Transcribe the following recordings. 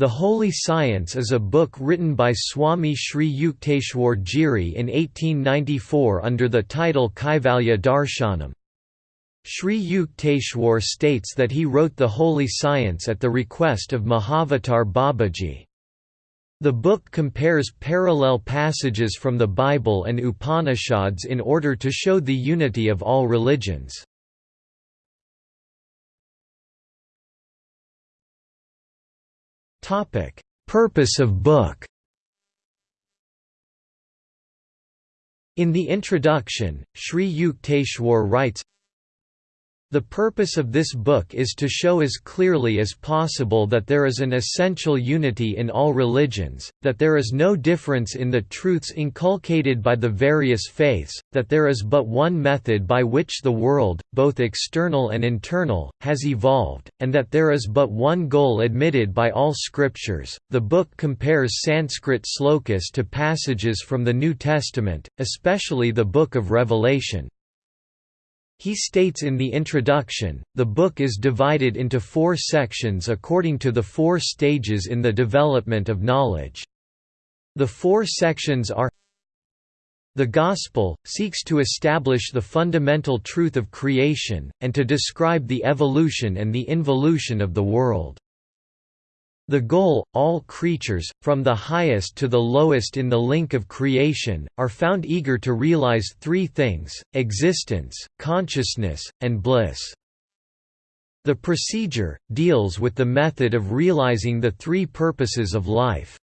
The Holy Science is a book written by Swami Sri Yukteswar Giri in 1894 under the title Kaivalya Darshanam. Sri Yukteswar states that he wrote the Holy Science at the request of Mahavatar Babaji. The book compares parallel passages from the Bible and Upanishads in order to show the unity of all religions. Purpose of book. In the introduction, Sri Yukteswar writes, the purpose of this book is to show as clearly as possible that there is an essential unity in all religions, that there is no difference in the truths inculcated by the various faiths, that there is but one method by which the world, both external and internal, has evolved, and that there is but one goal admitted by all scriptures. The book compares Sanskrit slokas to passages from the New Testament, especially the Book of Revelation. He states in the introduction, the book is divided into four sections according to the four stages in the development of knowledge. The four sections are The Gospel, seeks to establish the fundamental truth of creation, and to describe the evolution and the involution of the world. The goal, all creatures, from the highest to the lowest in the link of creation, are found eager to realize three things, existence, consciousness, and bliss. The procedure, deals with the method of realizing the three purposes of life.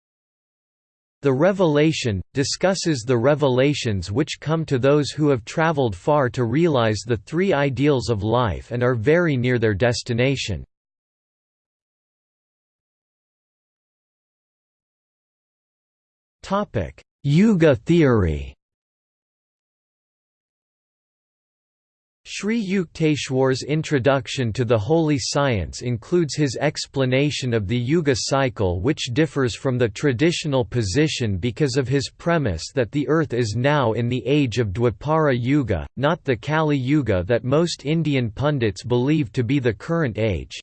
The revelation, discusses the revelations which come to those who have traveled far to realize the three ideals of life and are very near their destination. Topic: Yuga theory. Sri Yukteswar's introduction to the holy science includes his explanation of the Yuga cycle which differs from the traditional position because of his premise that the earth is now in the age of Dwapara Yuga, not the Kali Yuga that most Indian pundits believe to be the current age.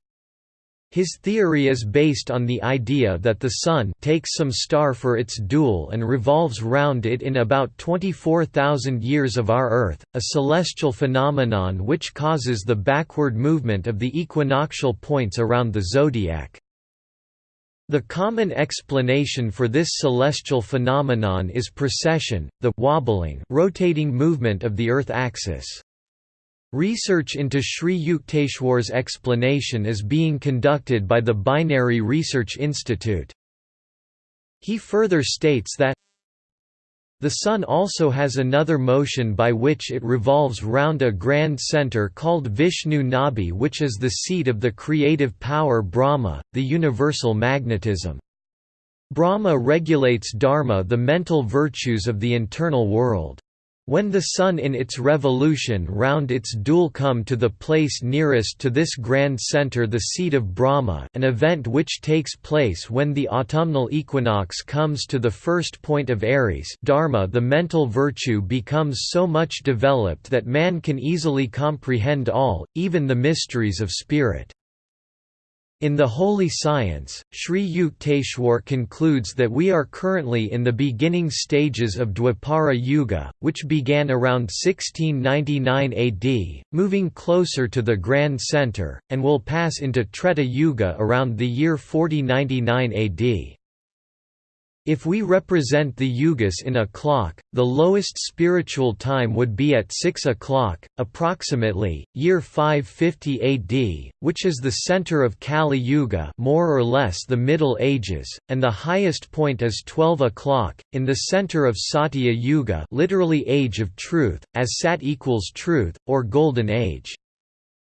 His theory is based on the idea that the Sun takes some star for its dual and revolves round it in about 24,000 years of our Earth, a celestial phenomenon which causes the backward movement of the equinoctial points around the zodiac. The common explanation for this celestial phenomenon is precession, the wobbling rotating movement of the Earth axis. Research into Sri Yukteswar's explanation is being conducted by the Binary Research Institute. He further states that the Sun also has another motion by which it revolves round a grand center called Vishnu Nabhi which is the seat of the creative power Brahma, the universal magnetism. Brahma regulates dharma the mental virtues of the internal world. When the Sun in its revolution round its dual come to the place nearest to this grand center the seat of Brahma an event which takes place when the autumnal equinox comes to the first point of Aries dharma the mental virtue becomes so much developed that man can easily comprehend all, even the mysteries of spirit. In the Holy Science, Sri Yukteswar concludes that we are currently in the beginning stages of Dwapara Yuga, which began around 1699 AD, moving closer to the Grand Center, and will pass into Treta Yuga around the year 4099 AD. If we represent the yugas in a clock, the lowest spiritual time would be at 6 o'clock, approximately, year 550 AD, which is the center of Kali Yuga more or less the Middle Ages, and the highest point is 12 o'clock, in the center of Satya Yuga literally Age of Truth, as Sat equals truth, or Golden Age.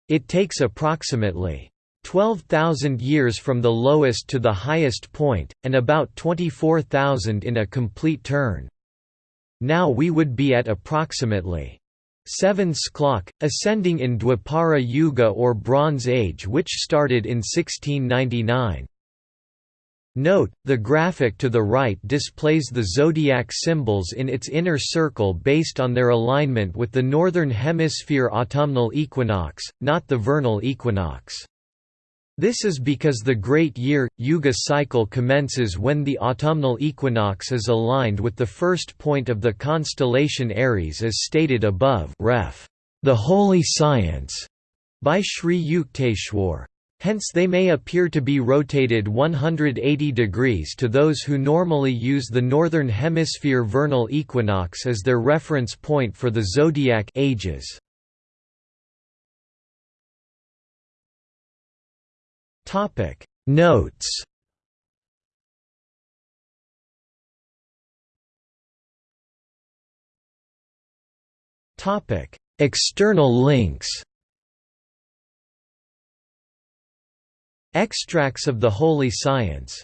It takes approximately 12,000 years from the lowest to the highest point, and about 24,000 in a complete turn. Now we would be at approximately 7 sklok, ascending in Dwapara Yuga or Bronze Age which started in 1699. Note, the graphic to the right displays the zodiac symbols in its inner circle based on their alignment with the Northern Hemisphere autumnal equinox, not the vernal equinox. This is because the Great Year, Yuga cycle commences when the autumnal equinox is aligned with the first point of the constellation Aries as stated above ref. The Holy Science by Sri Yukteswar. Hence they may appear to be rotated 180 degrees to those who normally use the Northern Hemisphere vernal equinox as their reference point for the zodiac ages. Topic. Notes. Topic. External links. Extracts of the Holy Science